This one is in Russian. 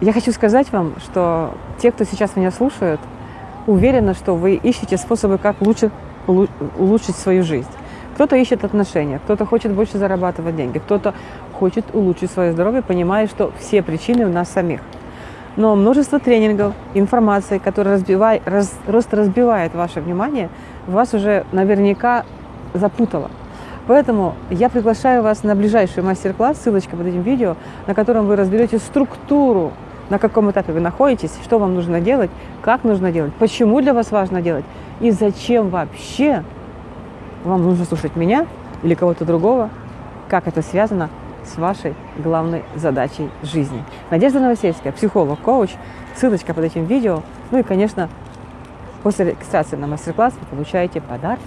Я хочу сказать вам, что те, кто сейчас меня слушают, уверены, что вы ищете способы, как лучше улучшить свою жизнь. Кто-то ищет отношения, кто-то хочет больше зарабатывать деньги, кто-то хочет улучшить свое здоровье, понимая, что все причины у нас самих. Но множество тренингов, информации, которая разбивает, раз, просто разбивает ваше внимание, вас уже наверняка запутала. Поэтому я приглашаю вас на ближайший мастер-класс, ссылочка под этим видео, на котором вы разберете структуру, на каком этапе вы находитесь, что вам нужно делать, как нужно делать, почему для вас важно делать и зачем вообще вам нужно слушать меня или кого-то другого, как это связано с вашей главной задачей жизни. Надежда Новосельская, психолог, коуч, ссылочка под этим видео. Ну и, конечно, после регистрации на мастер-класс вы получаете подарки